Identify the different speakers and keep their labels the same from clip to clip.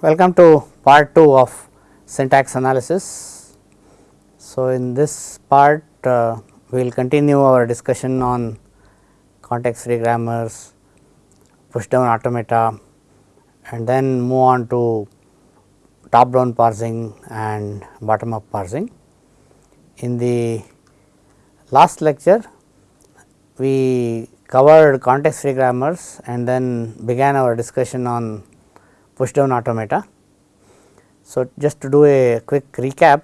Speaker 1: Welcome to part 2 of syntax analysis. So, in this part uh, we will continue our discussion on context free grammars, push down automata and then move on to top down parsing and bottom up parsing. In the last lecture we covered context free grammars and then began our discussion on push down automata. So, just to do a quick recap,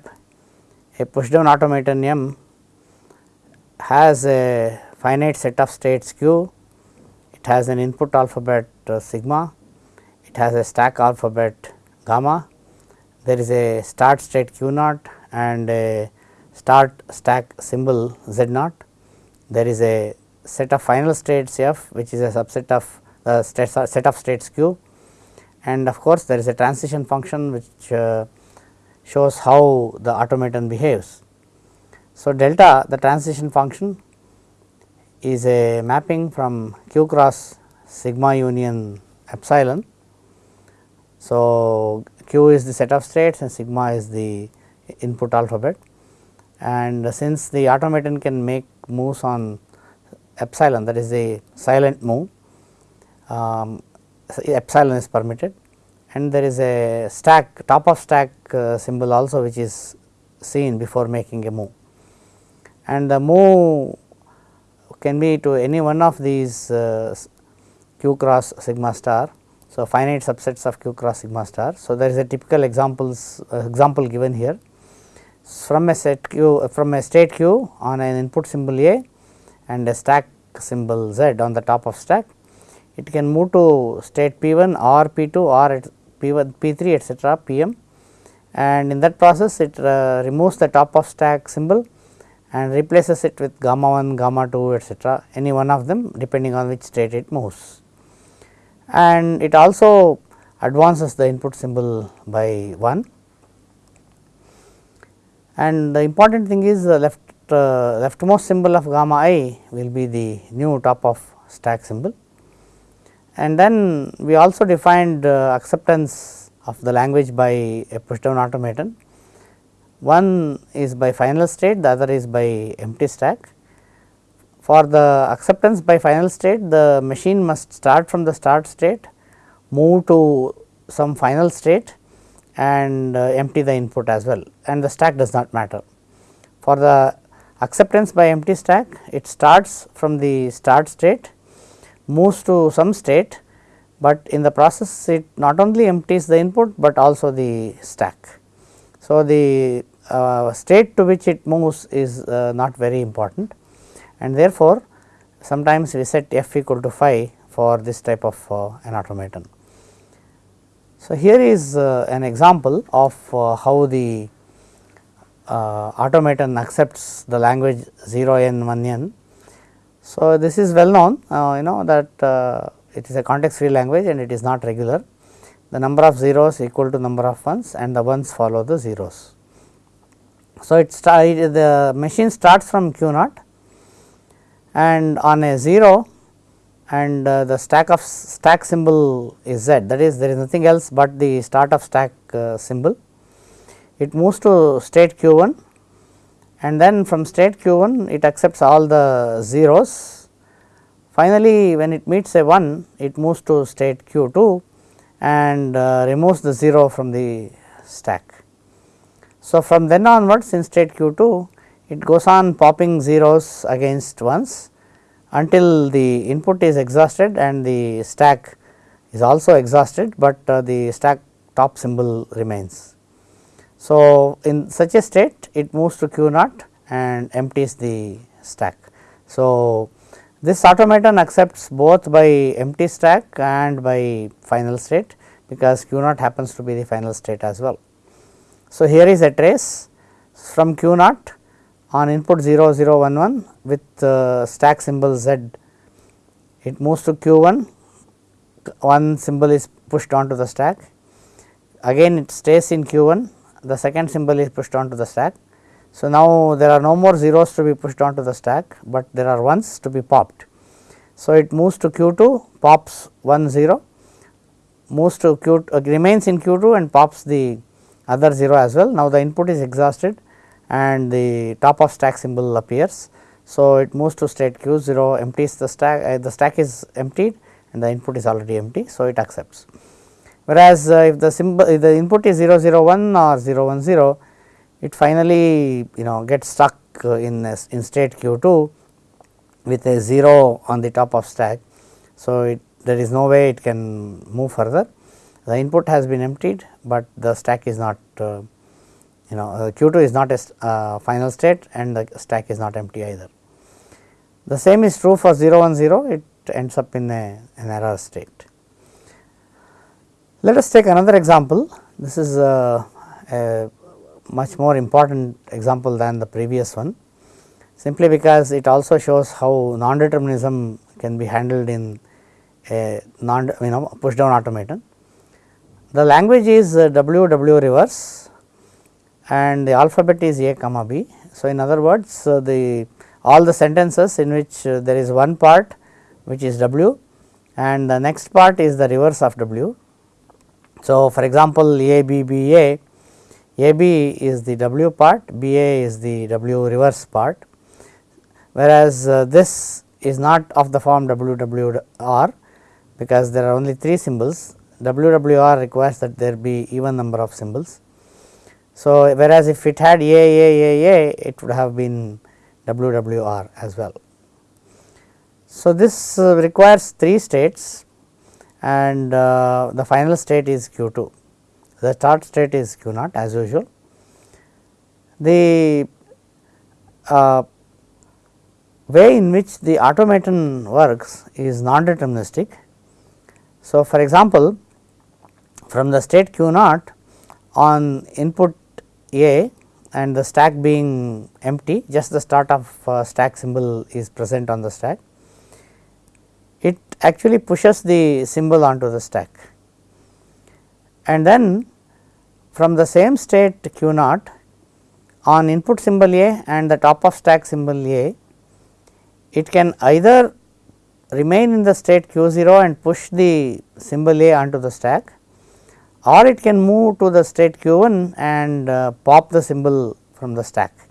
Speaker 1: a push down automaton M has a finite set of states q, it has an input alphabet uh, sigma, it has a stack alphabet gamma, there is a start state q naught and a start stack symbol z naught, there is a set of final states f which is a subset of the set of states q and of course, there is a transition function which uh, shows how the automaton behaves. So, delta the transition function is a mapping from q cross sigma union epsilon. So, q is the set of states and sigma is the input alphabet and since the automaton can make moves on epsilon that is a silent move um, epsilon is permitted and there is a stack top of stack uh, symbol also which is seen before making a move. And the move can be to any one of these uh, q cross sigma star. So, finite subsets of q cross sigma star. So, there is a typical examples uh, example given here from a set q from a state q on an input symbol a and a stack symbol z on the top of stack it can move to state P1 or P2 or P1, P3 etcetera Pm and in that process it uh, removes the top of stack symbol and replaces it with gamma 1, gamma 2 etcetera any one of them depending on which state it moves. And it also advances the input symbol by 1 and the important thing is the left uh, leftmost symbol of gamma i will be the new top of stack symbol and then we also defined uh, acceptance of the language by a push down automaton. One is by final state, the other is by empty stack. For the acceptance by final state, the machine must start from the start state, move to some final state and uh, empty the input as well and the stack does not matter. For the acceptance by empty stack, it starts from the start state moves to some state, but in the process it not only empties the input, but also the stack. So, the uh, state to which it moves is uh, not very important and therefore, sometimes we set f equal to phi for this type of uh, an automaton. So, here is uh, an example of uh, how the uh, automaton accepts the language 0 n 1 n so, this is well known uh, you know that uh, it is a context free language and it is not regular. The number of zeros equal to number of ones and the ones follow the zeros. So, it start the machine starts from q naught and on a 0 and uh, the stack of stack symbol is z that is there is nothing else but the start of stack uh, symbol. It moves to state q 1 and then from state q1 it accepts all the zeros. Finally, when it meets a 1 it moves to state q2 and uh, removes the 0 from the stack. So, from then onwards in state q2 it goes on popping zeros against ones until the input is exhausted and the stack is also exhausted, but uh, the stack top symbol remains. So, in such a state it moves to q naught and empties the stack. So, this automaton accepts both by empty stack and by final state because q naught happens to be the final state as well. So, here is a trace from q naught on input 0 0 1 1 with uh, stack symbol z it moves to q 1 one symbol is pushed onto the stack again it stays in q 1 the second symbol is pushed onto the stack. So, now there are no more zeros to be pushed onto the stack, but there are ones to be popped. So, it moves to q 2 pops 1 0 moves to q uh, remains in q2 and pops the other 0 as well. Now, the input is exhausted and the top of stack symbol appears. So, it moves to state q 0 empties the stack uh, the stack is emptied and the input is already empty. So, it accepts. Whereas, uh, if the symbol if the input is 0 0 1 or 010, it finally you know gets stuck uh, in in state q 2 with a 0 on the top of stack. So, it there is no way it can move further the input has been emptied, but the stack is not uh, you know uh, q 2 is not a uh, final state and the stack is not empty either. The same is true for 010, it ends up in a, an error state. Let us take another example this is a, a much more important example than the previous one simply because it also shows how non-determinism can be handled in a non you know push down automaton. The language is uh, WW reverse and the alphabet is A comma B. So, in other words uh, the all the sentences in which uh, there is one part which is W and the next part is the reverse of W. So, for example, A B B A, A B is the W part, B A is the W reverse part, whereas uh, this is not of the form W W R because there are only 3 symbols WWR requires that there be even number of symbols. So, whereas if it had A A A A it would have been WWR as well. So, this uh, requires 3 states and uh, the final state is q 2 the start state is q naught as usual. The uh, way in which the automaton works is non deterministic so, for example, from the state q naught on input A and the stack being empty just the start of uh, stack symbol is present on the stack, it actually pushes the symbol onto the stack. And then from the same state q naught on input symbol A and the top of stack symbol A, it can either remain in the state q 0 and push the symbol A onto the stack or it can move to the state q 1 and uh, pop the symbol from the stack.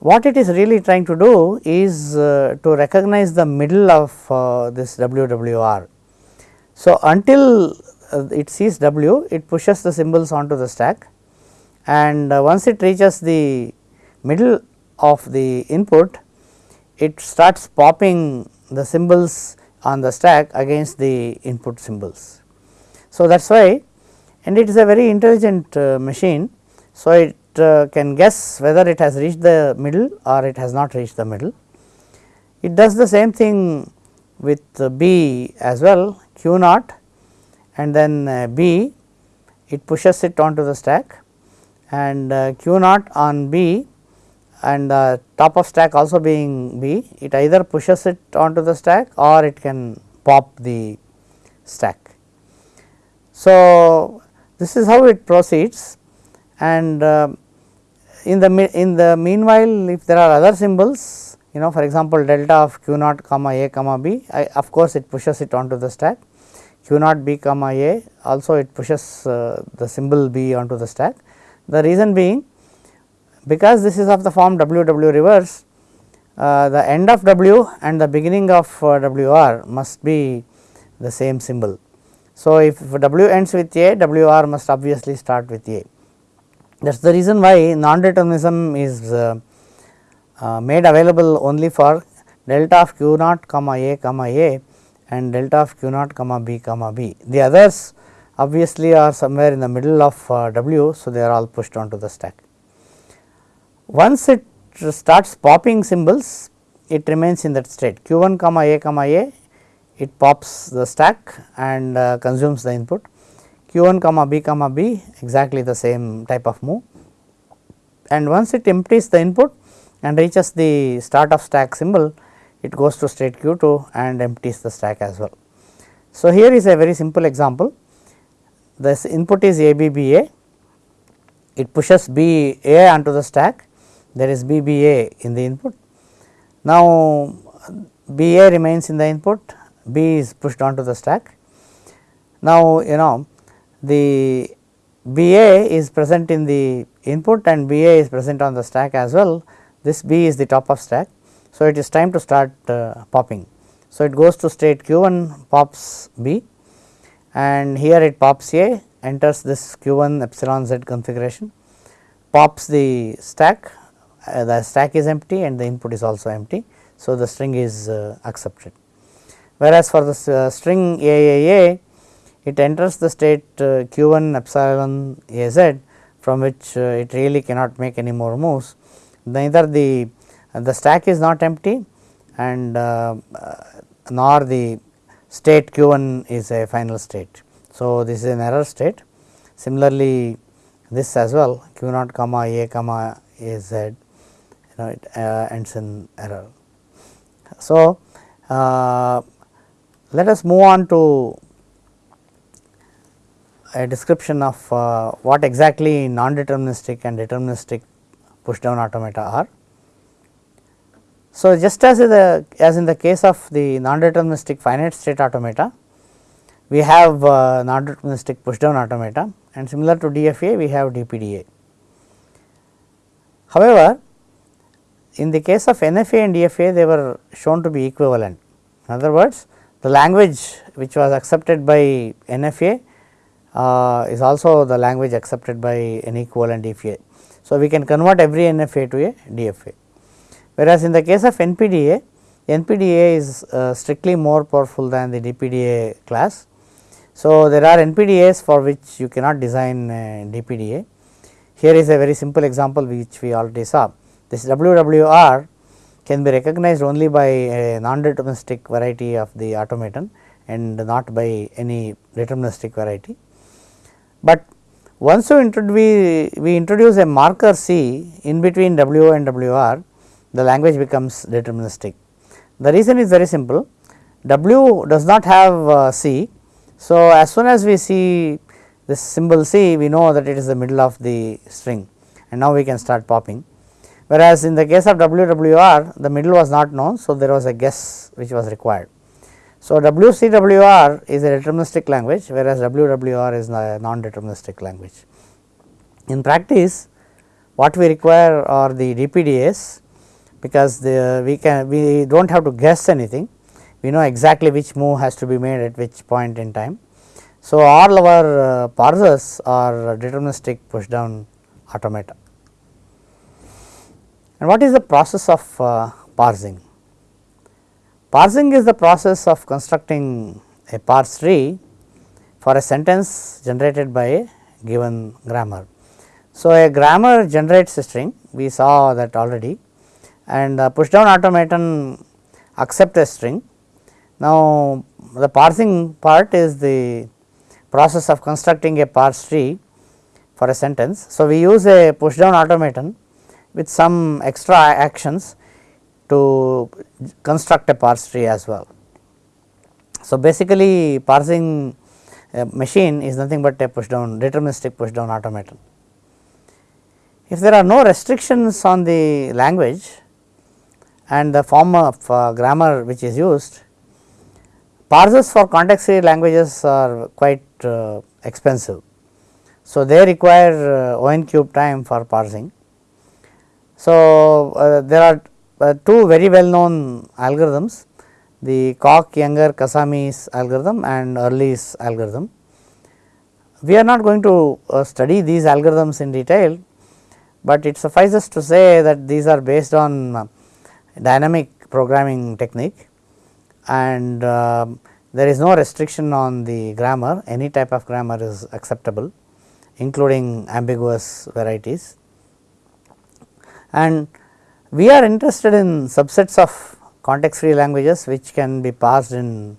Speaker 1: What it is really trying to do is uh, to recognize the middle of uh, this WWR. So, until uh, it sees W it pushes the symbols onto the stack and uh, once it reaches the middle of the input it starts popping the symbols on the stack against the input symbols. So, that is why and it is a very intelligent uh, machine. So, it can guess whether it has reached the middle or it has not reached the middle. It does the same thing with uh, B as well q naught and then uh, B it pushes it onto the stack and uh, q naught on B and the top of stack also being B, it either pushes it onto the stack or it can pop the stack. So, this is how it proceeds and uh, in the in the meanwhile if there are other symbols you know for example delta of q naught comma a comma b I, of course it pushes it onto the stack. q naught b comma a also it pushes uh, the symbol b onto the stack. The reason being because this is of the form W W reverse uh, the end of W and the beginning of uh, W R must be the same symbol. So, if W ends with A W R must obviously start with A that is the reason why non-determinism is uh, uh, made available only for delta of q naught comma a comma a and delta of q naught comma b comma b. The others obviously are somewhere in the middle of uh, w. So, they are all pushed onto the stack. Once it starts popping symbols, it remains in that state q 1 comma a comma a, it pops the stack and uh, consumes the input q 1 comma b comma b exactly the same type of move. And once it empties the input and reaches the start of stack symbol it goes to state q 2 and empties the stack as well. So, here is a very simple example. This input is a b b a. It pushes b a onto the stack. There is BBA in the input. Now, BA remains in the input, B is pushed onto the stack. Now, you know the B A is present in the input and B A is present on the stack as well, this B is the top of stack. So, it is time to start uh, popping. So, it goes to state q 1 pops B and here it pops A enters this q 1 epsilon z configuration pops the stack uh, the stack is empty and the input is also empty. So, the string is uh, accepted whereas for the uh, string AAA it enters the state uh, q 1 epsilon A z from which uh, it really cannot make any more moves neither the the stack is not empty and uh, nor the state q 1 is a final state. So, this is an error state similarly this as well q naught comma a comma a z you know it uh, ends in error. So, uh, let us move on to a description of uh, what exactly non-deterministic and deterministic push down automata are. So, just as in the as in the case of the non-deterministic finite state automata, we have uh, non-deterministic push down automata and similar to DFA we have DPDA. However, in the case of NFA and DFA they were shown to be equivalent. In other words, the language which was accepted by NFA uh, is also the language accepted by an equivalent DFA. So, we can convert every NFA to a DFA. Whereas, in the case of NPDA, NPDA is uh, strictly more powerful than the DPDA class. So, there are NPDAs for which you cannot design DPDA. Here is a very simple example which we already saw. This WWR can be recognized only by a non-deterministic variety of the automaton and not by any deterministic variety. But once you we, we introduce a marker C in between W and WR, the language becomes deterministic. The reason is very simple, W does not have uh, C. So, as soon as we see this symbol C, we know that it is the middle of the string and now we can start popping. Whereas, in the case of WWR, the middle was not known. So, there was a guess which was required. So, WCWR is a deterministic language whereas WWR is a non-deterministic language. In practice what we require are the DPDAs because the we can we do not have to guess anything we know exactly which move has to be made at which point in time. So, all our uh, parsers are deterministic push down automata. And what is the process of uh, parsing? Parsing is the process of constructing a parse tree for a sentence generated by a given grammar. So, a grammar generates a string we saw that already and the push down automaton accept a string. Now, the parsing part is the process of constructing a parse tree for a sentence. So, we use a push down automaton with some extra actions to construct a parse tree as well. So, basically parsing machine is nothing but a push down deterministic push down automaton. If there are no restrictions on the language and the form of uh, grammar which is used, parsers for context free languages are quite uh, expensive. So, they require uh, n cube time for parsing. So, uh, there are two very well known algorithms the Cocke Younger Kasami's algorithm and Earley's algorithm. We are not going to uh, study these algorithms in detail, but it suffices to say that these are based on uh, dynamic programming technique and uh, there is no restriction on the grammar any type of grammar is acceptable including ambiguous varieties and we are interested in subsets of context free languages which can be parsed in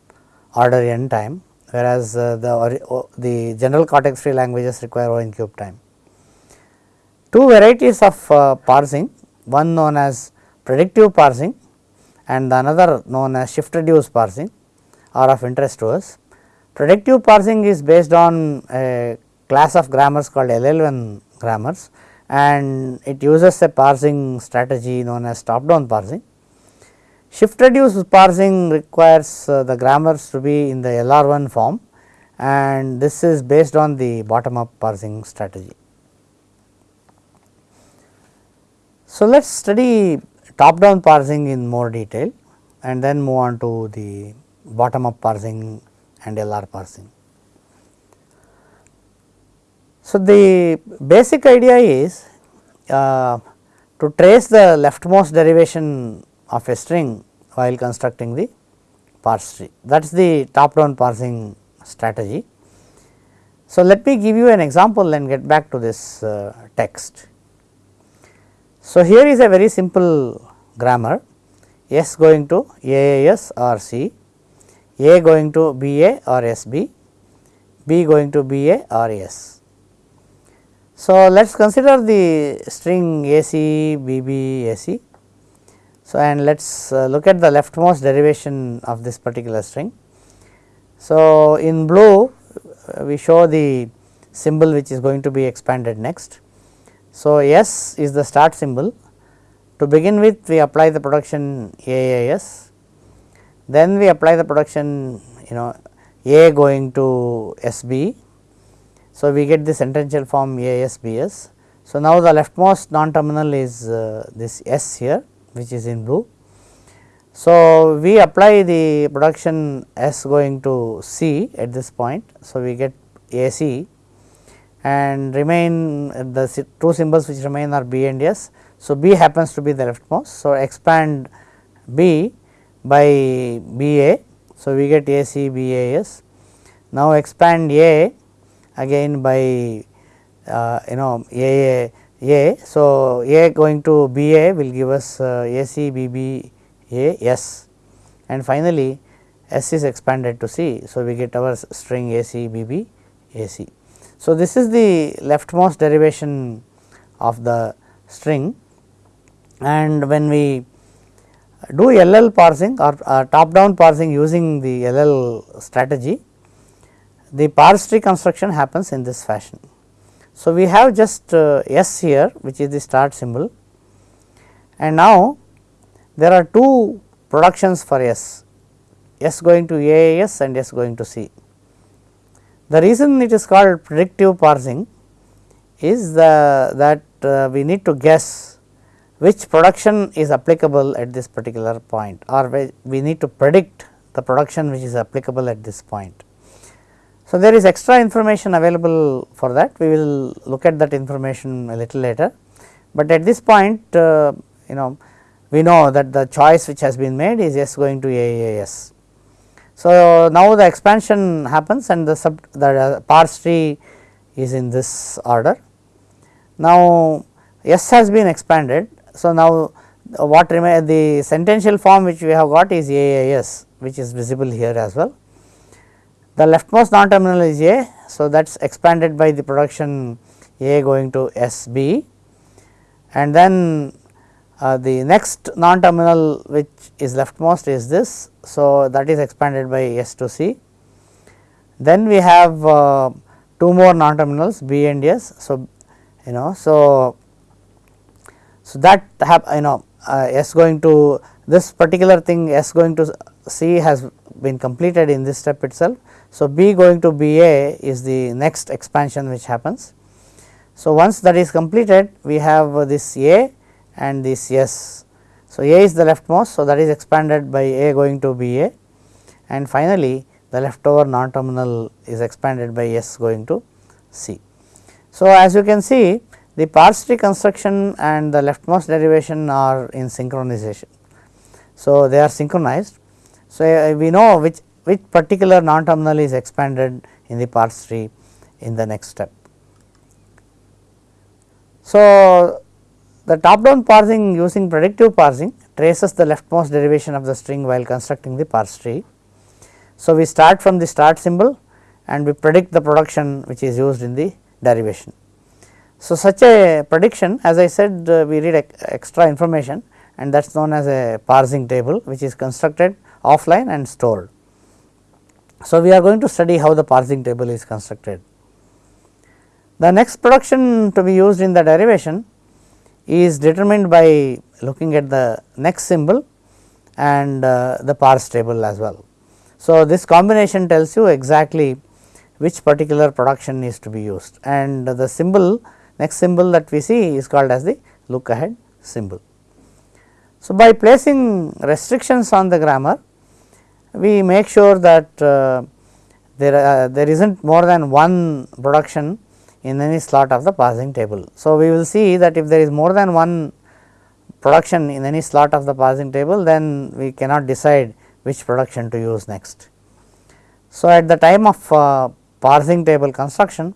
Speaker 1: order n time whereas uh, the, the general context free languages require O n cube time. Two varieties of uh, parsing one known as predictive parsing and another known as shift reduce parsing are of interest to us. Predictive parsing is based on a class of grammars called LL1 grammars and it uses a parsing strategy known as top down parsing. Shift reduce parsing requires uh, the grammars to be in the LR1 form and this is based on the bottom up parsing strategy. So, let us study top down parsing in more detail and then move on to the bottom up parsing and LR parsing. So, the basic idea is uh, to trace the leftmost derivation of a string while constructing the parse tree that is the top down parsing strategy. So, let me give you an example and get back to this uh, text. So, here is a very simple grammar S going to AAS or C, A going to BA or SB, B going to BA or S. So, let us consider the string AC, BB, AC. So, and let us uh, look at the leftmost derivation of this particular string. So, in blue uh, we show the symbol which is going to be expanded next. So, S is the start symbol to begin with we apply the production AAS, then we apply the production you know A going to SB. So, we get the sentential form ASBS. So, now the leftmost non terminal is uh, this S here which is in blue. So, we apply the production S going to C at this point. So, we get AC and remain the two symbols which remain are B and S. So, B happens to be the leftmost. So, expand B by BA. So, we get A C B A S. Now, expand A again by uh, you know A A. a So, A going to BA will give us uh, AC BB A S and finally, S is expanded to C. So, we get our string A C B B A C. So, this is the leftmost derivation of the string and when we do LL parsing or uh, top down parsing using the LL strategy, the parse tree construction happens in this fashion. So, we have just uh, S here which is the start symbol and now there are two productions for S, S going to AAS and S going to C. The reason it is called predictive parsing is the that uh, we need to guess which production is applicable at this particular point or we need to predict the production which is applicable at this point. So, there is extra information available for that we will look at that information a little later, but at this point uh, you know we know that the choice which has been made is S going to AAS. So, now the expansion happens and the sub the parse tree is in this order. Now, S has been expanded. So, now what remain the sentential form which we have got is AAS which is visible here as well. The leftmost non terminal is A. So, that is expanded by the production A going to SB and then uh, the next non terminal which is leftmost is this. So, that is expanded by S to C. Then we have uh, two more non terminals B and S. So, you know so, so that have you know uh, S going to this particular thing S going to C has been completed in this step itself. So, B going to B A is the next expansion which happens. So, once that is completed we have this A and this S. So, A is the leftmost. So, that is expanded by A going to B A and finally, the leftover non terminal is expanded by S going to C. So, as you can see the parse tree construction and the leftmost derivation are in synchronization. So, they are synchronized. So, we know which, which particular non terminal is expanded in the parse tree in the next step. So, the top down parsing using predictive parsing traces the leftmost derivation of the string while constructing the parse tree. So, we start from the start symbol and we predict the production which is used in the derivation. So, such a prediction as I said uh, we read extra information and that is known as a parsing table which is constructed offline and stored. So, we are going to study how the parsing table is constructed. The next production to be used in the derivation is determined by looking at the next symbol and uh, the parse table as well. So, this combination tells you exactly which particular production is to be used and the symbol next symbol that we see is called as the look ahead symbol. So, by placing restrictions on the grammar we make sure that uh, there uh, there is not more than one production in any slot of the parsing table. So, we will see that if there is more than one production in any slot of the parsing table then we cannot decide which production to use next. So, at the time of uh, parsing table construction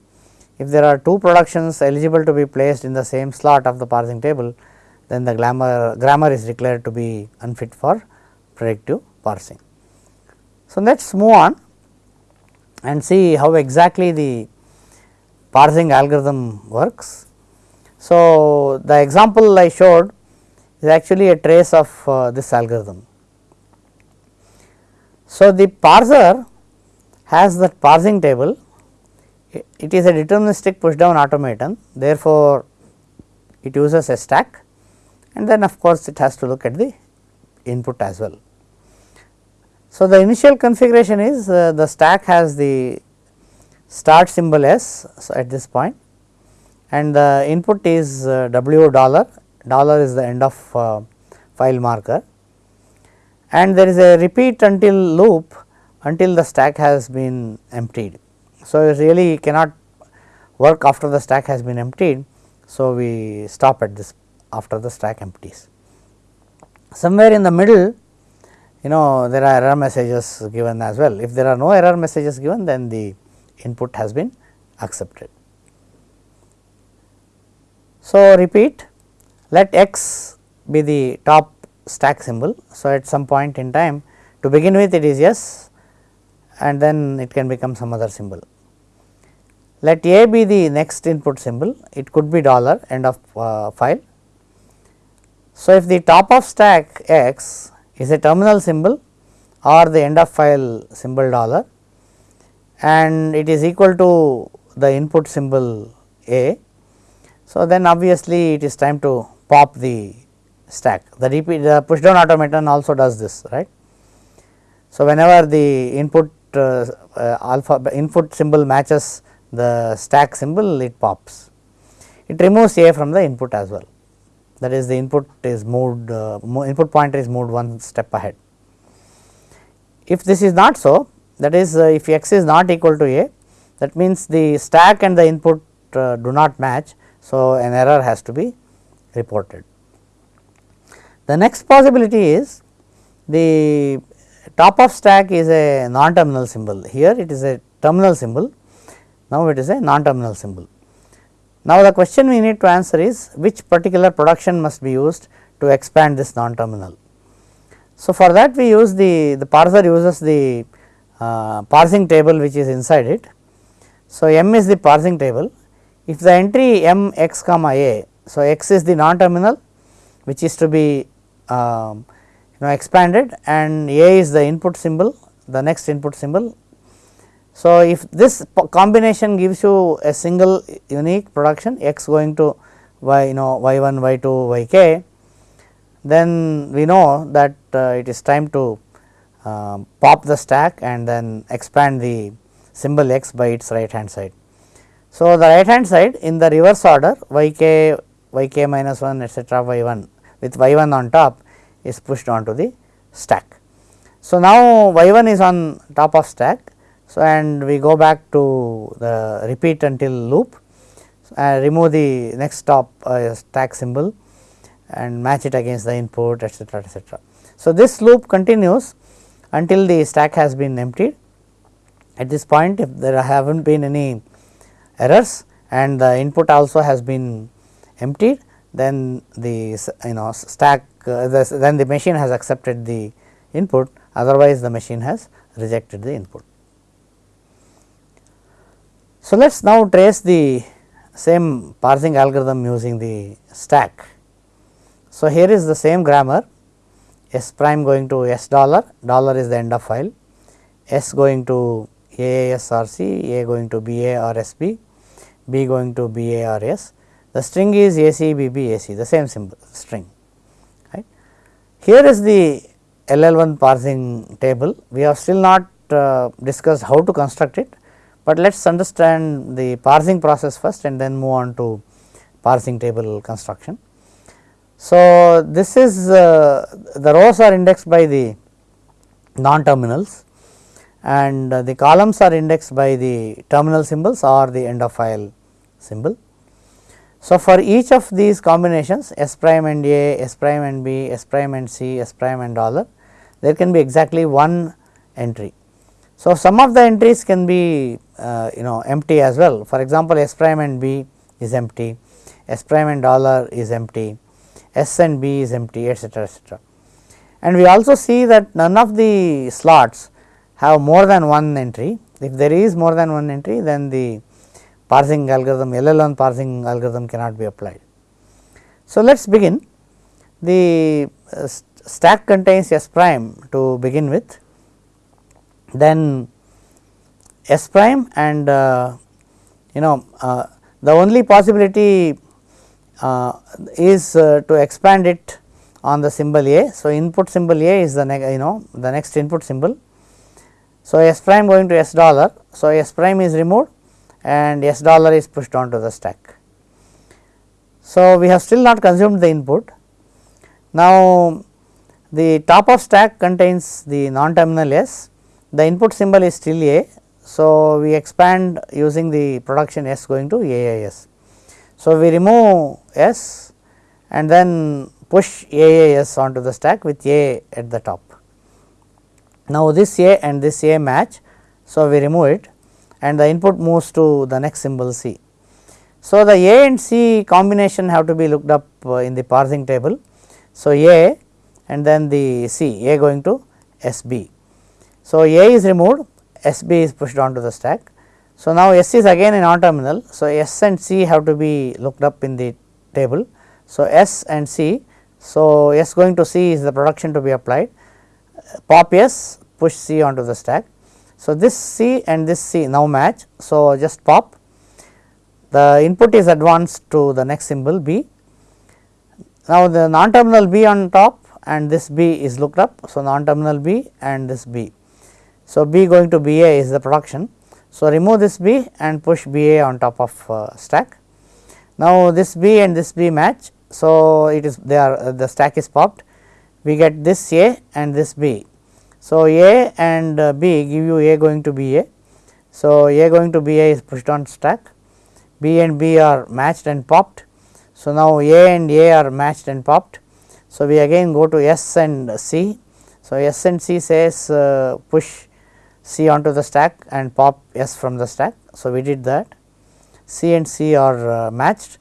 Speaker 1: if there are two productions eligible to be placed in the same slot of the parsing table then the grammar, grammar is declared to be unfit for predictive parsing. So, let us move on and see how exactly the parsing algorithm works. So, the example I showed is actually a trace of uh, this algorithm. So, the parser has that parsing table, it is a deterministic push down automaton therefore, it uses a stack and then of course, it has to look at the input as well. So, the initial configuration is uh, the stack has the start symbol S so at this point and the input is uh, W dollar, dollar is the end of uh, file marker and there is a repeat until loop until the stack has been emptied. So, it really cannot work after the stack has been emptied. So, we stop at this after the stack empties. Somewhere in the middle you know there are error messages given as well. If there are no error messages given then the input has been accepted. So, repeat let x be the top stack symbol. So, at some point in time to begin with it is yes and then it can become some other symbol. Let a be the next input symbol it could be dollar end of uh, file. So, if the top of stack x is a terminal symbol or the end of file symbol dollar and it is equal to the input symbol A. So, then obviously, it is time to pop the stack the repeat the push down automaton also does this right. So, whenever the input uh, uh, alpha input symbol matches the stack symbol it pops. It removes A from the input as well that is the input is moved uh, input pointer is moved one step ahead. If this is not so that is uh, if x is not equal to a that means the stack and the input uh, do not match. So, an error has to be reported. The next possibility is the top of stack is a non terminal symbol here it is a terminal symbol now it is a non terminal symbol. Now, the question we need to answer is which particular production must be used to expand this non terminal. So, for that we use the, the parser uses the uh, parsing table which is inside it. So, m is the parsing table if the entry m x comma a. So, x is the non terminal which is to be um, you know expanded and a is the input symbol the next input symbol so, if this combination gives you a single unique production x going to y you know y 1 y 2 y k then we know that uh, it is time to uh, pop the stack and then expand the symbol x by its right hand side. So, the right hand side in the reverse order y k y k minus 1 etcetera y 1 with y 1 on top is pushed onto the stack. So, now y 1 is on top of stack so, and we go back to the repeat until loop and remove the next stop uh, stack symbol and match it against the input etcetera etcetera. So, this loop continues until the stack has been emptied. At this point if there have not been any errors and the input also has been emptied then the you know stack uh, the, then the machine has accepted the input otherwise the machine has rejected the input. So, let us now trace the same parsing algorithm using the stack. So, here is the same grammar S prime going to S dollar, dollar is the end of file, S going to AAS or going to BA or B going to BA or S. The string is AC, BB, AC, the same symbol string. Right. Here is the LL1 parsing table. We have still not uh, discussed how to construct it, but let us understand the parsing process first and then move on to parsing table construction. So, this is uh, the rows are indexed by the non terminals and uh, the columns are indexed by the terminal symbols or the end of file symbol. So, for each of these combinations S prime and A, S prime and B, S prime and C, S prime and dollar there can be exactly one entry. So, some of the entries can be you know empty as well for example, S prime and B is empty, S prime and dollar is empty, S and B is empty etcetera etcetera. And we also see that none of the slots have more than one entry. If there is more than one entry then the parsing algorithm LL1 parsing algorithm cannot be applied. So, let us begin the uh, stack contains S prime to begin with then S prime and uh, you know uh, the only possibility uh, is to expand it on the symbol A. So, input symbol A is the you know the next input symbol. So, S prime going to S dollar. So, S prime is removed and S dollar is pushed onto the stack. So, we have still not consumed the input. Now, the top of stack contains the non terminal S, the input symbol is still A. So, we expand using the production S going to AAS. So, we remove S and then push AAS onto the stack with A at the top. Now, this A and this A match. So, we remove it and the input moves to the next symbol C. So, the A and C combination have to be looked up uh, in the parsing table. So, A and then the C A going to SB. So, A is removed SB is pushed onto the stack so, now S is again a non terminal. So, S and C have to be looked up in the table. So, S and C. So, S going to C is the production to be applied pop S push C onto the stack. So, this C and this C now match. So, just pop the input is advanced to the next symbol B. Now, the non terminal B on top and this B is looked up. So, non terminal B and this B. So, B going to B A is the production. So, remove this B and push B A on top of uh, stack. Now, this B and this B match. So, it is they are uh, the stack is popped we get this A and this B. So, A and uh, B give you A going to B A. So, A going to B A is pushed on stack B and B are matched and popped. So, now A and A are matched and popped. So, we again go to S and C. So, S and C says uh, push C onto the stack and pop S from the stack. So, we did that C and C are uh, matched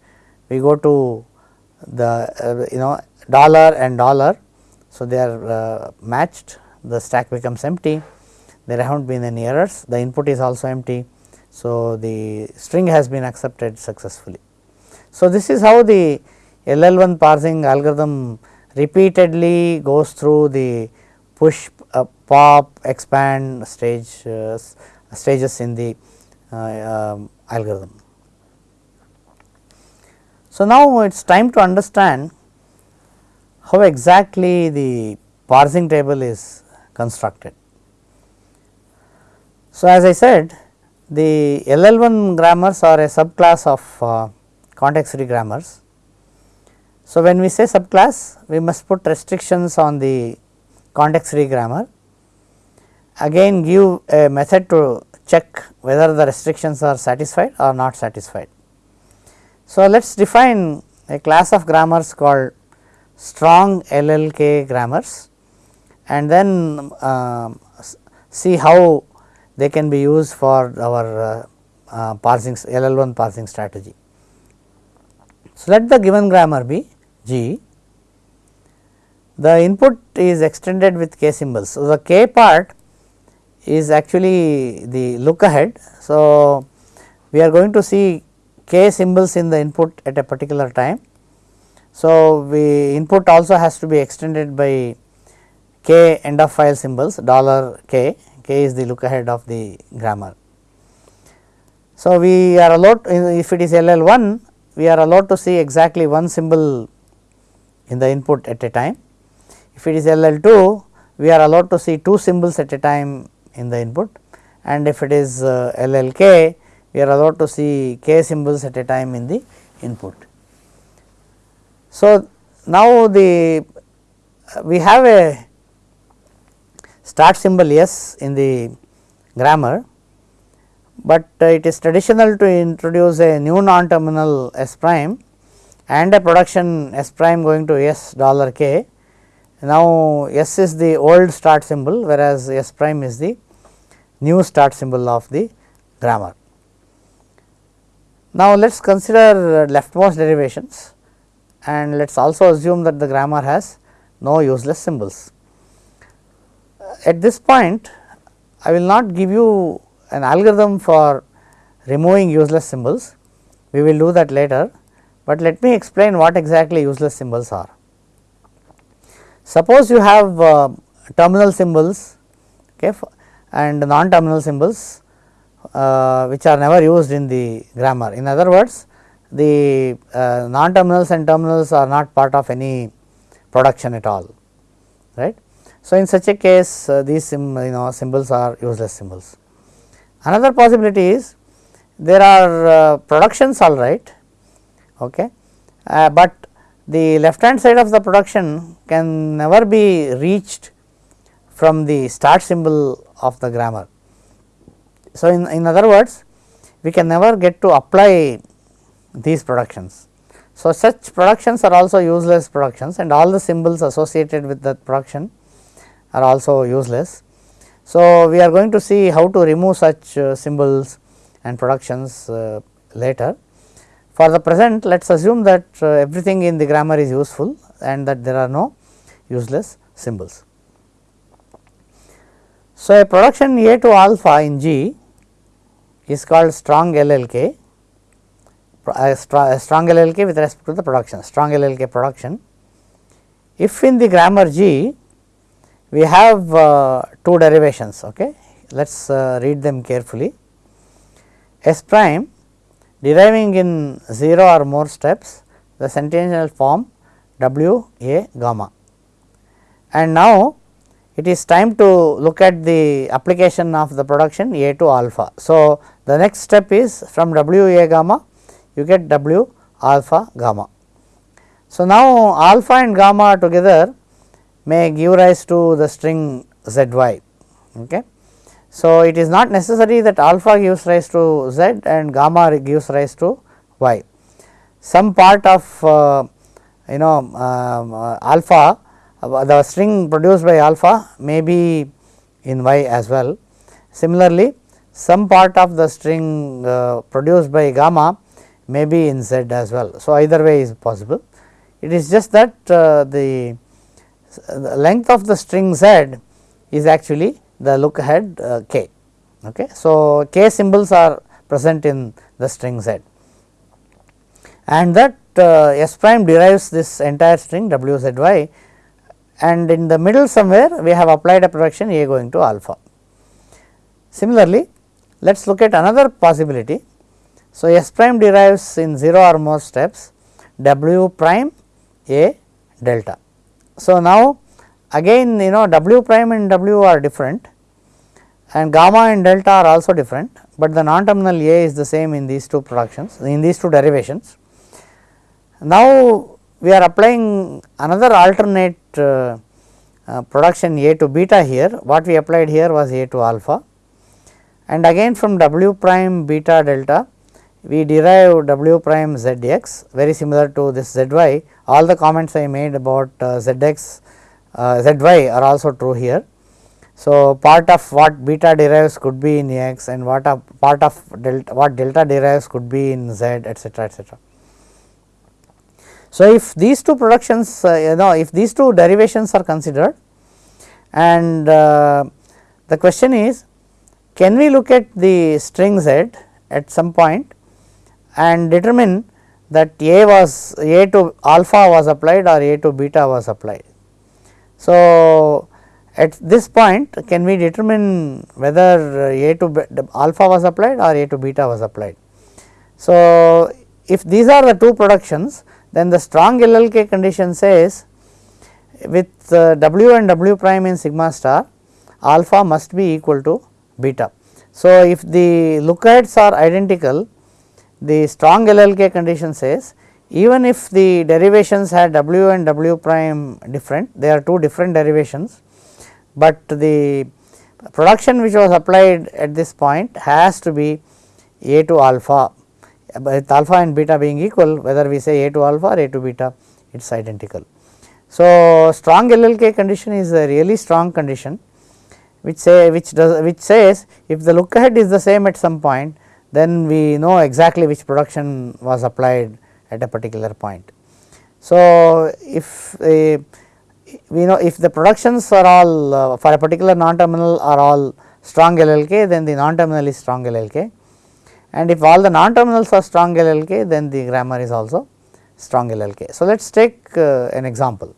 Speaker 1: we go to the uh, you know dollar and dollar. So, they are uh, matched the stack becomes empty there have not been any errors the input is also empty. So, the string has been accepted successfully. So, this is how the LL1 parsing algorithm repeatedly goes through the push uh, pop expand stage uh, stages in the uh, um, algorithm. So, now it is time to understand how exactly the parsing table is constructed. So, as I said the LL1 grammars are a subclass of context free grammars. So, when we say subclass we must put restrictions on the context free grammar again give a method to check whether the restrictions are satisfied or not satisfied. So, let us define a class of grammars called strong LLK grammars and then uh, see how they can be used for our uh, uh, parsing LL1 parsing strategy. So, let the given grammar be G, the input is extended with k symbols. So, the k part is actually the look ahead. So, we are going to see k symbols in the input at a particular time. So, we input also has to be extended by k end of file symbols dollar k, k is the look ahead of the grammar. So, we are allowed if it is LL1 we are allowed to see exactly one symbol in the input at a time. If it is LL2 we are allowed to see two symbols at a time in the input and if it is uh, LLK we are allowed to see k symbols at a time in the input. So, now the uh, we have a start symbol S in the grammar, but uh, it is traditional to introduce a new non terminal S prime and a production S prime going to S dollar k. Now, S is the old start symbol whereas S prime is the new start symbol of the grammar. Now, let us consider leftmost derivations and let us also assume that the grammar has no useless symbols. At this point I will not give you an algorithm for removing useless symbols, we will do that later, but let me explain what exactly useless symbols are. Suppose you have uh, terminal symbols okay, and non terminal symbols uh, which are never used in the grammar. In other words, the uh, non terminals and terminals are not part of any production at all right. So, in such a case uh, these you know symbols are useless symbols. Another possibility is there are uh, productions all right, okay, uh, but the left hand side of the production can never be reached from the start symbol of the grammar. So, in, in other words we can never get to apply these productions. So, such productions are also useless productions and all the symbols associated with that production are also useless. So, we are going to see how to remove such uh, symbols and productions uh, later. For the present let us assume that uh, everything in the grammar is useful and that there are no useless symbols. So, a production A to alpha in G is called strong LLK, a, strong LLK with respect to the production, strong LLK production. If in the grammar G we have uh, two derivations, okay. let us uh, read them carefully. S prime deriving in 0 or more steps the sentential form W A gamma. And now, it is time to look at the application of the production A to alpha. So, the next step is from W A gamma you get W alpha gamma. So, now alpha and gamma together may give rise to the string z y. Okay. So, it is not necessary that alpha gives rise to z and gamma gives rise to y. Some part of uh, you know um, uh, alpha uh, the string produced by alpha may be in y as well. Similarly, some part of the string uh, produced by gamma may be in z as well. So, either way is possible. It is just that uh, the, the, length of the string z is actually the look ahead uh, k. Okay. So, k symbols are present in the string z and that uh, S prime derives this entire string w z y and in the middle somewhere we have applied a production A going to alpha. Similarly, let us look at another possibility. So, S prime derives in 0 or more steps W prime A delta. So, now again you know W prime and W are different and gamma and delta are also different, but the non terminal A is the same in these two productions in these two derivations. Now, we are applying another alternate uh, uh, production A to beta here, what we applied here was A to alpha. And again from W prime beta delta we derive W prime Zx very similar to this Zy, all the comments I made about uh, Zx, uh, Zy are also true here. So, part of what beta derives could be in x and what of part of delta what delta derives could be in z etcetera etcetera. So, if these two productions uh, you know if these two derivations are considered and uh, the question is can we look at the string z at some point and determine that a was a to alpha was applied or a to beta was applied. So, at this point can we determine whether a to alpha was applied or a to beta was applied. So, if these are the two productions then the strong LLK condition says with uh, W and W prime in sigma star alpha must be equal to beta. So, if the lookaheads are identical the strong LLK condition says even if the derivations had W and W prime different they are two different derivations, but the production which was applied at this point has to be A to alpha with alpha and beta being equal whether we say A to alpha or A to beta it is identical. So, strong LLK condition is a really strong condition which say which does which says if the look ahead is the same at some point then we know exactly which production was applied at a particular point. So, if uh, we know if the productions are all uh, for a particular non terminal are all strong LLK then the non terminal is strong LLK and if all the non terminals are strong LLK then the grammar is also strong LLK. So, let us take uh, an example.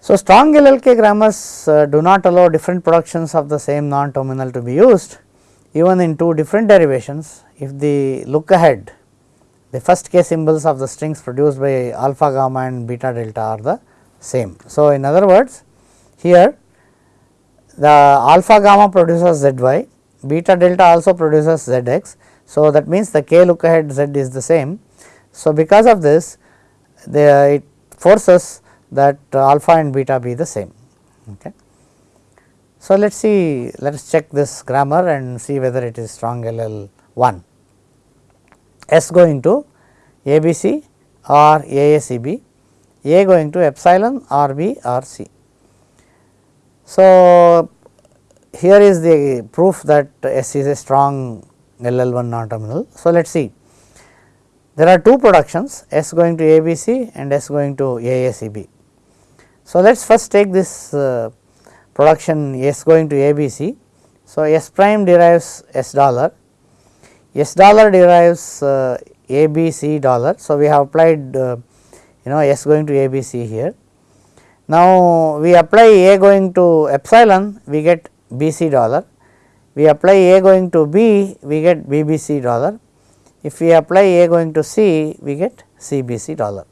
Speaker 1: So, strong LLK grammars uh, do not allow different productions of the same non terminal to be used even in two different derivations if the look ahead the first k symbols of the strings produced by alpha gamma and beta delta are the same. So, in other words here the alpha gamma produces zy, beta delta also produces zx. So, that means the k look ahead z is the same. So, because of this the it forces that alpha and beta be the same. Okay. So, let us see let us check this grammar and see whether it is strong LL 1. S going to ABC or AACB, A going to epsilon or B or C. So, here is the proof that S is a strong LL1 non terminal. So, let us see there are two productions S going to ABC and S going to AACB. So, let us first take this uh, production S going to ABC. So, S prime derives S dollar S dollar derives uh, ABC dollar. So, we have applied uh, you know S going to ABC here. Now, we apply A going to epsilon we get BC dollar, we apply A going to B we get BBC dollar, if we apply A going to C we get CBC dollar.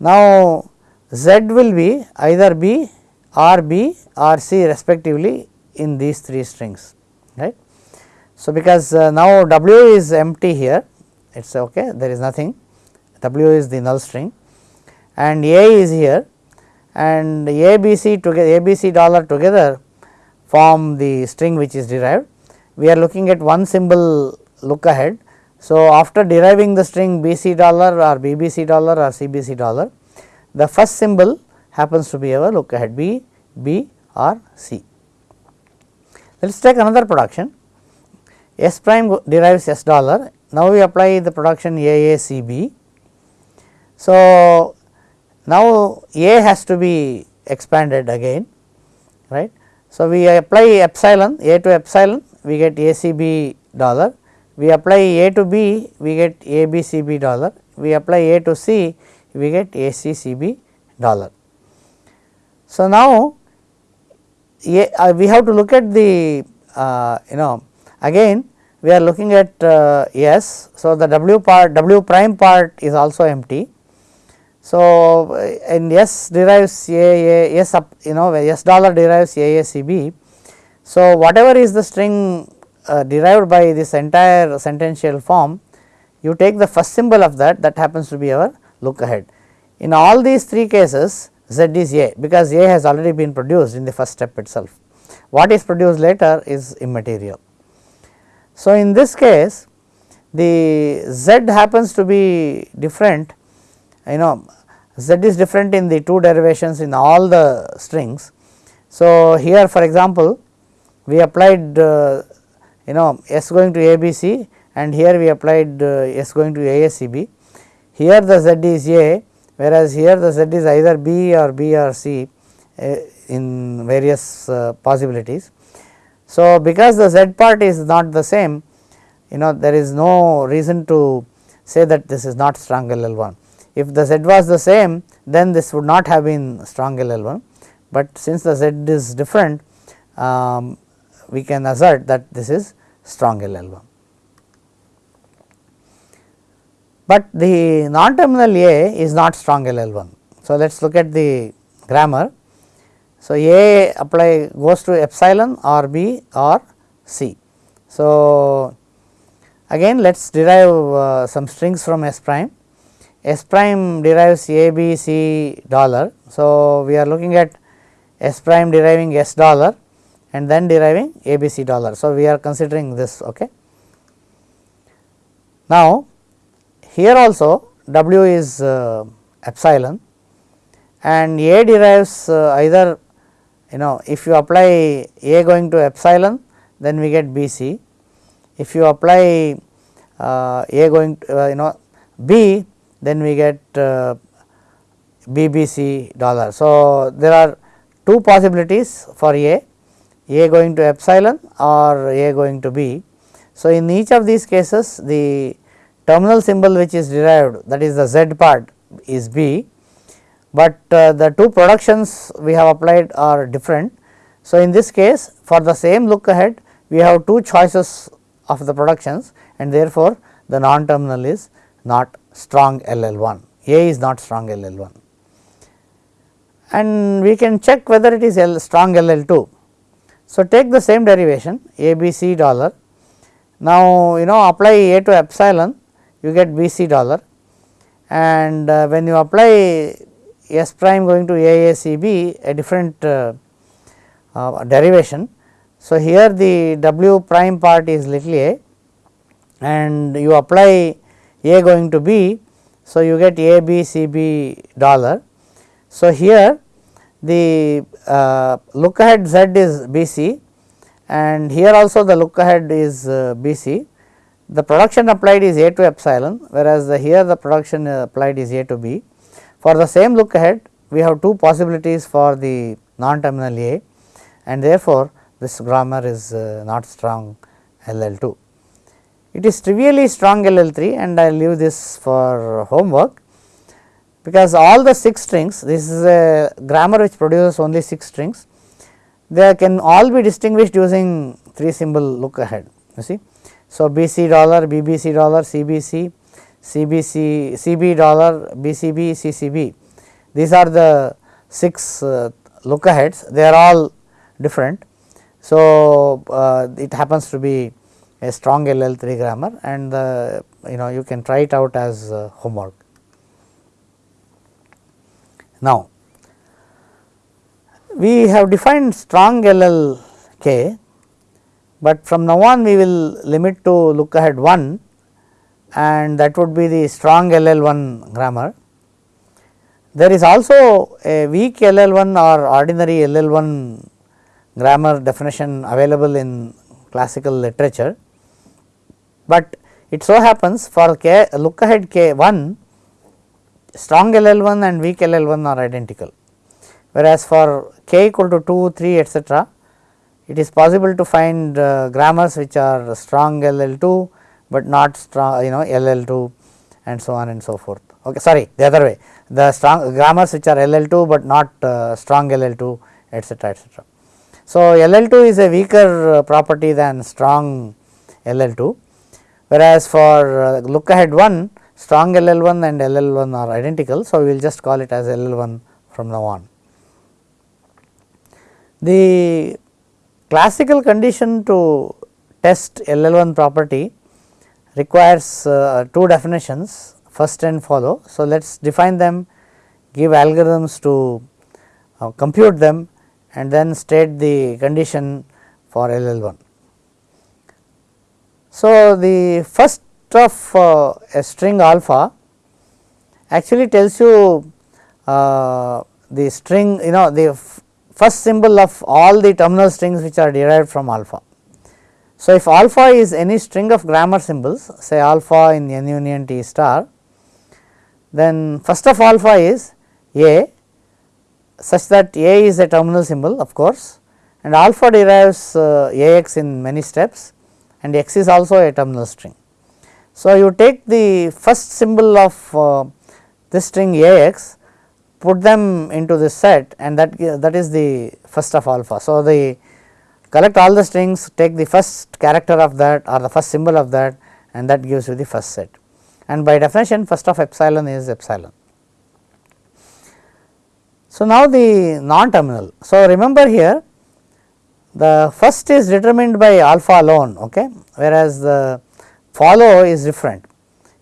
Speaker 1: Now, Z will be either B or B respectively in these three strings right. So, because uh, now W is empty here it is okay there is nothing W is the null string and A is here and ABC together ABC dollar together form the string which is derived. We are looking at one symbol look ahead. So, after deriving the string BC dollar or BBC dollar or CBC dollar the first symbol happens to be our look ahead B, B or C. Let us take another production S prime derives S dollar. Now, we apply the production AACB. So, now A has to be expanded again right. So, we apply epsilon A to epsilon we get ACB dollar, we apply A to B we get ABCB dollar, we apply A to C we get ACCB dollar. So, now uh, we have to look at the uh, you know Again we are looking at uh, S. So, the W part W prime part is also empty. So, and S derives A, A S up you know S dollar derives A A C B. So, whatever is the string uh, derived by this entire sentential form you take the first symbol of that that happens to be our look ahead. In all these three cases Z is A because A has already been produced in the first step itself. What is produced later is immaterial. So, in this case the z happens to be different you know z is different in the two derivations in all the strings. So, here for example, we applied uh, you know s going to ABC and here we applied uh, s going to AACB. Here the z is A whereas here the z is either B or B or C uh, in various uh, possibilities. So, because the z part is not the same you know there is no reason to say that this is not strong LL1. If the z was the same then this would not have been strong LL1, but since the z is different um, we can assert that this is strong LL1. But the non terminal A is not strong LL1. So, let us look at the grammar. So, A apply goes to epsilon or B or C. So, again let us derive uh, some strings from S prime. S prime derives A, B, C dollar. So, we are looking at S prime deriving S dollar and then deriving A, B, C dollar. So, we are considering this. Okay. Now, here also W is uh, epsilon and A derives uh, either you know if you apply A going to epsilon then we get B c. If you apply uh, A going to uh, you know B then we get uh, BBC dollar. So, there are two possibilities for A, A going to epsilon or A going to B. So, in each of these cases the terminal symbol which is derived that is the Z part is B but uh, the two productions we have applied are different. So, in this case for the same look ahead we have two choices of the productions and therefore, the non terminal is not strong LL1, A is not strong LL1 and we can check whether it is L strong LL2. So, take the same derivation ABC dollar. Now, you know apply A to epsilon you get BC dollar and uh, when you apply S prime going to AACB a different uh, uh, derivation. So, here the W prime part is little a and you apply A going to B. So, you get A B C B dollar. So, here the uh, look ahead Z is B C and here also the look ahead is uh, B C. The production applied is A to epsilon whereas the here the production applied is A to B. For the same look ahead we have two possibilities for the non terminal A and therefore, this grammar is uh, not strong LL2. It is trivially strong LL3 and I leave this for homework because all the 6 strings this is a grammar which produces only 6 strings they can all be distinguished using 3 symbol look ahead you see. So, BC dollar, BBC dollar, CBC, CBC, CB dollar, BCB, CCB these are the 6 uh, look aheads they are all different. So, uh, it happens to be a strong LL3 grammar and the you know you can try it out as uh, homework. Now, we have defined strong LLK, but from now on we will limit to look ahead 1 and that would be the strong LL1 grammar. There is also a weak LL1 or ordinary LL1 grammar definition available in classical literature, but it so happens for k look ahead k 1 strong LL1 and weak LL1 are identical, whereas for k equal to 2, 3 etcetera it is possible to find uh, grammars which are strong LL2, but not strong you know LL2 and so on and so forth. Okay, sorry the other way the strong grammars which are LL2, but not uh, strong LL2 etcetera etcetera. So, LL2 is a weaker uh, property than strong LL2, whereas for uh, look ahead 1 strong LL1 and LL1 are identical. So, we will just call it as LL1 from now on. The classical condition to test LL1 property requires uh, two definitions first and follow. So, let us define them give algorithms to uh, compute them and then state the condition for LL1. So, the first of uh, a string alpha actually tells you uh, the string you know the first symbol of all the terminal strings which are derived from alpha. So, if alpha is any string of grammar symbols say alpha in n union t star then first of alpha is a such that a is a terminal symbol of course and alpha derives uh, ax in many steps and x is also a terminal string. So, you take the first symbol of uh, this string Ax put them into this set and that that is the first of alpha. So, the collect all the strings take the first character of that or the first symbol of that and that gives you the first set and by definition first of epsilon is epsilon. So, now the non-terminal. So, remember here the first is determined by alpha alone okay, whereas the follow is different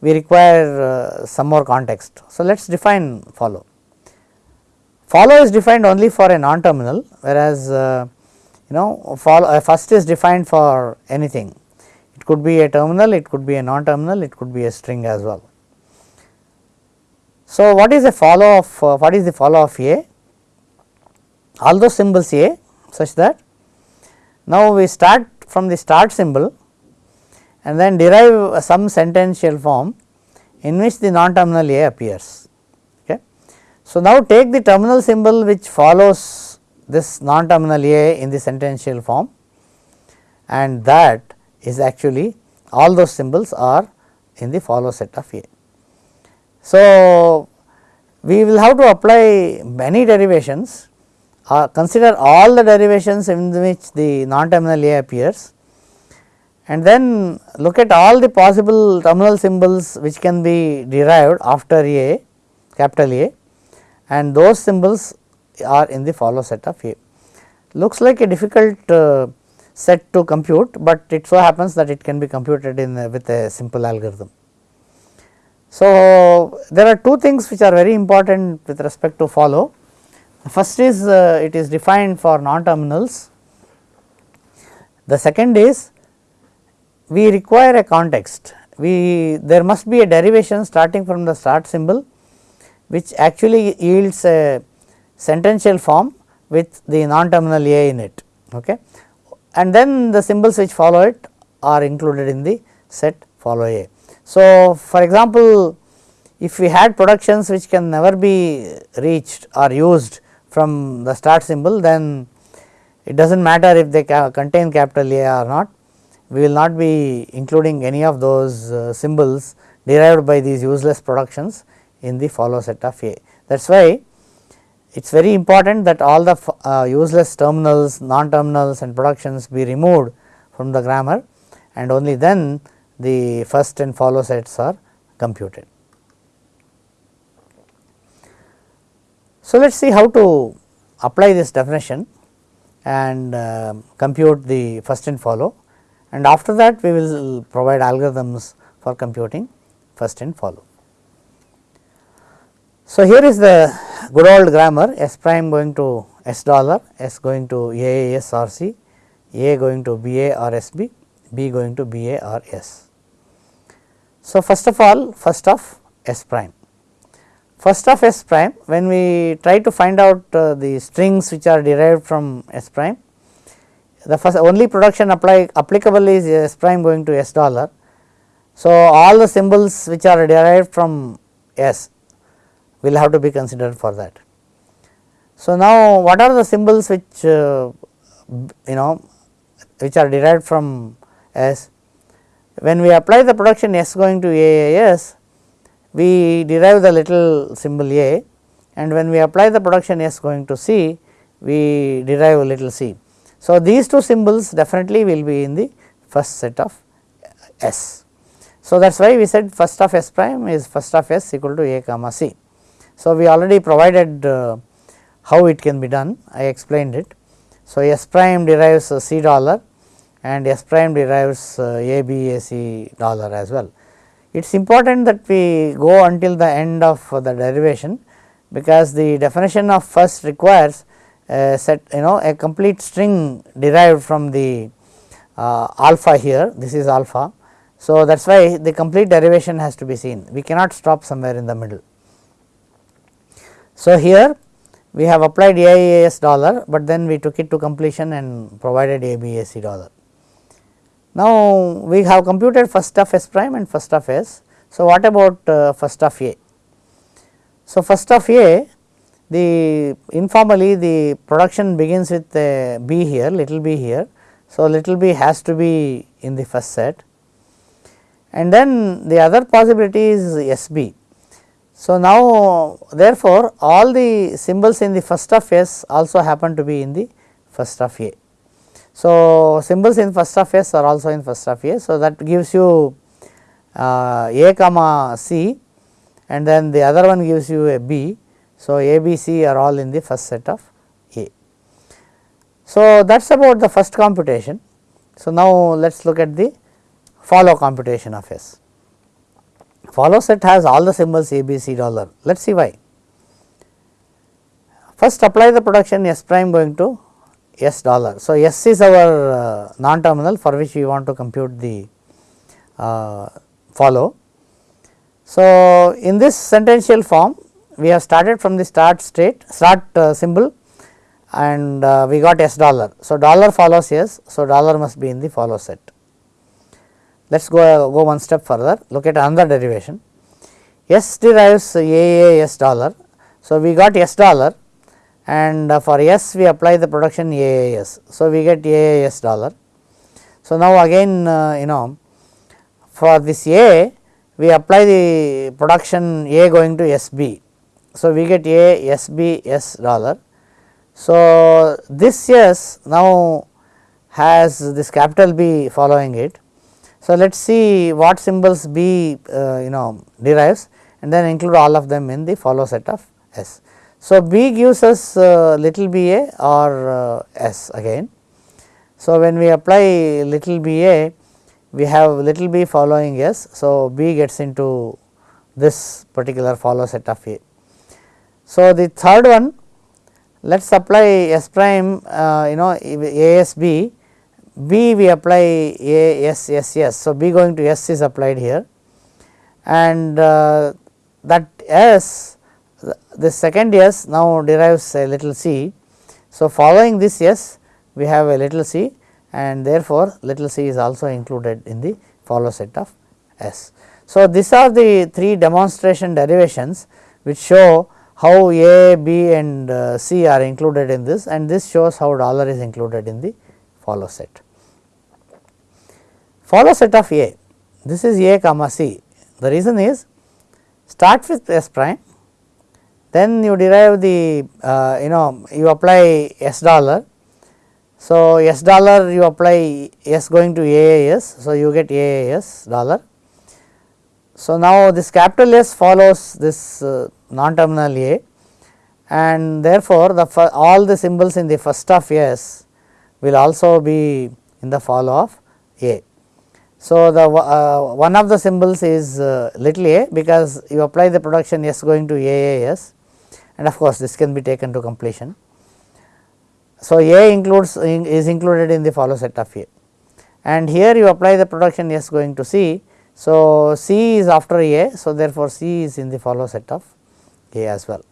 Speaker 1: we require uh, some more context. So, let us define follow. Follow is defined only for a non-terminal whereas uh, you know follow uh, first is defined for anything. It could be a terminal, it could be a non-terminal, it could be a string as well. So, what is a follow of uh, what is the follow of A? All those symbols A such that now we start from the start symbol and then derive some sentential form in which the non-terminal A appears. So, now take the terminal symbol which follows this non-terminal A in the sentential form and that is actually all those symbols are in the follow set of A. So, we will have to apply many derivations uh, consider all the derivations in which the non-terminal A appears and then look at all the possible terminal symbols which can be derived after A capital A and those symbols are in the follow set of A. Looks like a difficult uh, set to compute, but it so happens that it can be computed in uh, with a simple algorithm. So, there are two things which are very important with respect to follow. The first is uh, it is defined for non terminals. The second is we require a context. We there must be a derivation starting from the start symbol which actually yields a sentential form with the non-terminal A in it. Okay. And then the symbols which follow it are included in the set follow A. So, for example, if we had productions which can never be reached or used from the start symbol then it does not matter if they contain capital A or not we will not be including any of those uh, symbols derived by these useless productions in the follow set of A. That is why it is very important that all the uh, useless terminals, non-terminals and productions be removed from the grammar and only then the first and follow sets are computed. So, let us see how to apply this definition and uh, compute the first and follow and after that we will provide algorithms for computing first and follow. So, here is the good old grammar S prime going to S dollar, S going to AAS or C, A going to BA or SB, B going to BA or S. So, first of all first of S prime. First of S prime when we try to find out uh, the strings which are derived from S prime the first only production apply applicable is S prime going to S dollar. So, all the symbols which are derived from S will have to be considered for that. So, now what are the symbols which uh, you know which are derived from S? When we apply the production S going to AAS, we derive the little symbol A and when we apply the production S going to C, we derive a little c. So, these two symbols definitely will be in the first set of S. So, that is why we said first of S prime is first of S equal to A comma C. So, we already provided uh, how it can be done I explained it. So, S prime derives uh, C dollar and S prime derives uh, A B A C dollar as well. It is important that we go until the end of the derivation because the definition of first requires a set you know a complete string derived from the uh, alpha here this is alpha. So, that is why the complete derivation has to be seen we cannot stop somewhere in the middle. So, here we have applied AIAS dollar, but then we took it to completion and provided ABAC dollar. Now, we have computed first of S prime and first of S. So, what about uh, first of A? So, first of A the informally the production begins with a b here little b here. So, little b has to be in the first set and then the other possibility is S b. So, now therefore, all the symbols in the first of S also happen to be in the first of A. So, symbols in first of S are also in first of A. So, that gives you uh, A comma C and then the other one gives you a B So, A, B, C are all in the first set of A. So, that is about the first computation. So, now let us look at the follow computation of S. Follow set has all the symbols A, B, C dollar. Let us see why. First apply the production S prime going to S dollar. So, S is our uh, non terminal for which we want to compute the uh, follow. So, in this sentential form we have started from the start state start uh, symbol and uh, we got S dollar. So, dollar follows S. So, dollar must be in the follow set. Let us go, go one step further look at another derivation. S derives A A S dollar. So, we got S dollar and uh, for S we apply the production AAS. So, we get AAS dollar. So, now again uh, you know for this A we apply the production A going to SB. So, we get A SB S dollar. So, this S now has this capital B following it. So, let us see what symbols B uh, you know derives and then include all of them in the follow set of S. So, B gives us uh, little b a or uh, s again. So, when we apply little b a we have little b following s. So, b gets into this particular follow set of a. So, the third one let us apply s prime uh, you know a s b b we apply a s s s. So, b going to s is applied here and uh, that s the second S now derives a little c. So, following this S we have a little c and therefore, little c is also included in the follow set of S. So, these are the three demonstration derivations which show how A, B and uh, C are included in this and this shows how dollar is included in the follow set. Follow set of A, this is A comma C. The reason is start with S prime then you derive the uh, you know you apply s dollar. So, s dollar you apply s going to AAS. So, you get AAS dollar. So, now this capital S follows this uh, non terminal A and therefore, the all the symbols in the first of S will also be in the follow of A. So, the uh, one of the symbols is uh, little a because you apply the production S going to AAS and of course, this can be taken to completion. So, A includes is included in the follow set of A and here you apply the production S going to C. So, C is after A. So, therefore, C is in the follow set of A as well.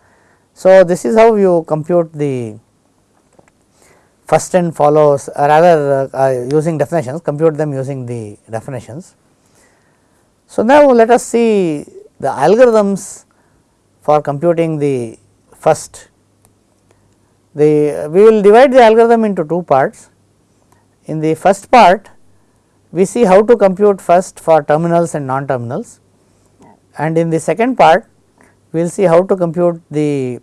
Speaker 1: So, this is how you compute the first and follows uh, rather uh, uh, using definitions compute them using the definitions. So, now let us see the algorithms for computing the First, the we will divide the algorithm into two parts. In the first part, we see how to compute first for terminals and non terminals and in the second part we will see how to compute the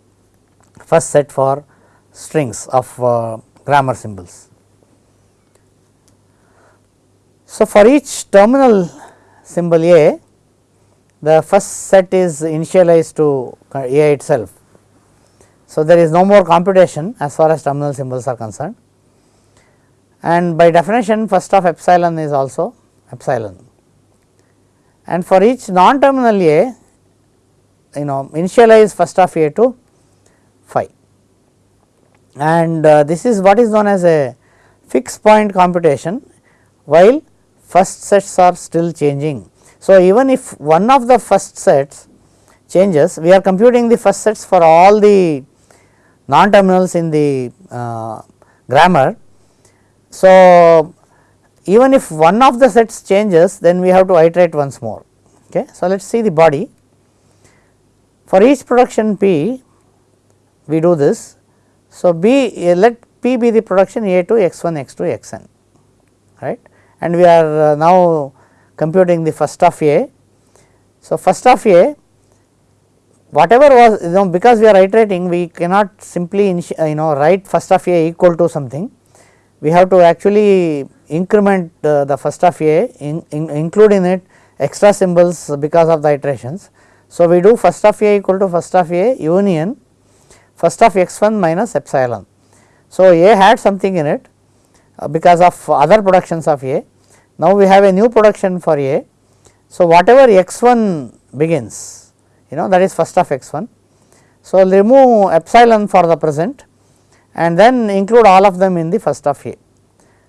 Speaker 1: first set for strings of uh, grammar symbols. So, for each terminal symbol A, the first set is initialized to A itself so, there is no more computation as far as terminal symbols are concerned and by definition first of epsilon is also epsilon. And for each non terminal A you know initialize first of A to phi and uh, this is what is known as a fixed point computation while first sets are still changing. So, even if one of the first sets changes we are computing the first sets for all the non terminals in the uh, grammar. So, even if one of the sets changes then we have to iterate once more. Okay. So, let us see the body for each production P we do this. So, B uh, let P be the production A to x 1 x 2 x n right and we are uh, now computing the first of A. So, first of A whatever was you know because we are iterating we cannot simply you know write first of a equal to something we have to actually increment uh, the first of a in, in it extra symbols because of the iterations. So, we do first of a equal to first of a union first of x 1 minus epsilon. So, A had something in it uh, because of other productions of A. Now, we have a new production for A. So, whatever x 1 begins you know that is first of x 1. So, remove epsilon for the present and then include all of them in the first of A.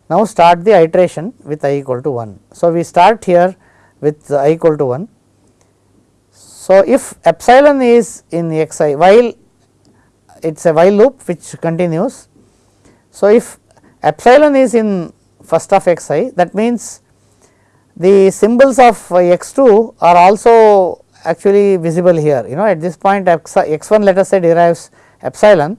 Speaker 1: Now, start the iteration with i equal to 1. So, we start here with i equal to 1. So, if epsilon is in xi while it is a while loop which continues. So, if epsilon is in first of xi that means the symbols of x2 are also actually visible here you know at this point x, x1 let us say derives epsilon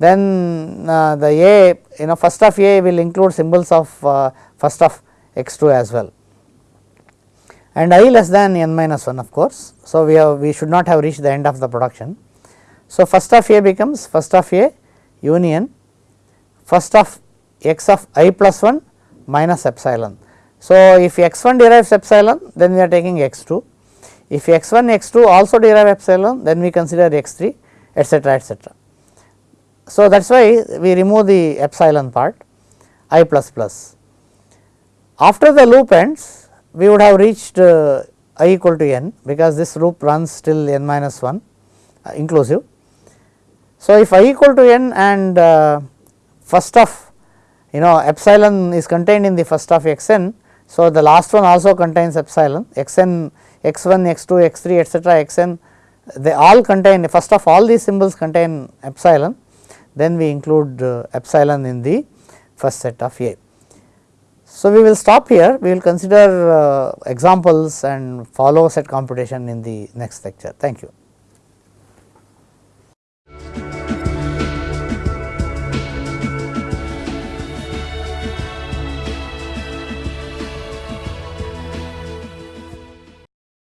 Speaker 1: then uh, the a you know first of a will include symbols of uh, first of x2 as well and i less than n minus 1 of course. So, we have we should not have reached the end of the production. So, first of a becomes first of a union first of x of i plus 1 minus epsilon. So, if x 1 derives epsilon then we are taking x 2 if x 1 x 2 also derive epsilon then we consider x 3 etcetera etcetera. So, that is why we remove the epsilon part i plus plus. After the loop ends we would have reached uh, i equal to n because this loop runs till n minus 1 uh, inclusive. So, if i equal to n and uh, first of you know epsilon is contained in the first of x n. So, the last one also contains epsilon x n x 1 x 2 x 3 etcetera x n they all contain first of all these symbols contain epsilon then we include uh, epsilon in the first set of A. So, we will stop here we will consider uh, examples and follow set computation in the next lecture thank you.